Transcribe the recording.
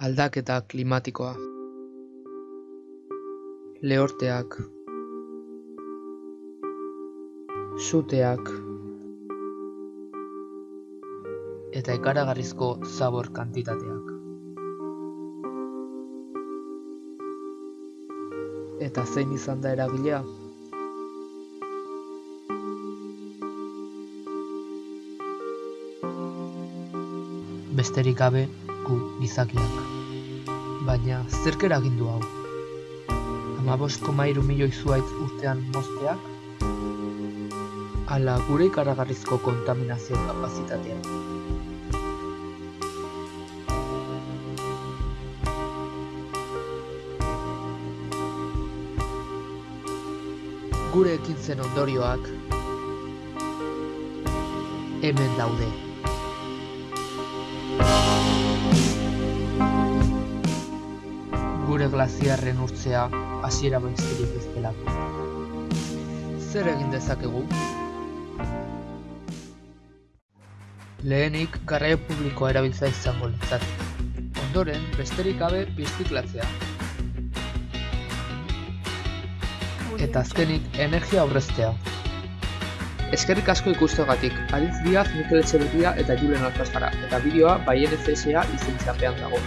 Aldaketa klimatikoa. Lehorteak. Suteak. Eta ikaragarrizko zabor kantitateak. Eta zein izan da eragilea? Besterik gabe gu gizakiak. Baina zerk eragin du hau? Hamabost koma hiru milioi zuhaitz urtean mozteak? Ala gure ikaragarrizko kontaminazio kapazitatea. Gure ekintzen ondorioak hemen daude. Glaziarren urtzea hasiera besterik ez delako. Zer egin dezakegu? Lehenik garraio publikoa erabiltzea izango litzateke. Ondoren, besterik gabe birziklatzea. Eta azkenik, energia aurreztea. Eskerrik asko ikustegatik, Aritz Diaz, Mikel Etxeberria eta Julen Alkazara, eta bideoa Baien FSA izentzapean dago.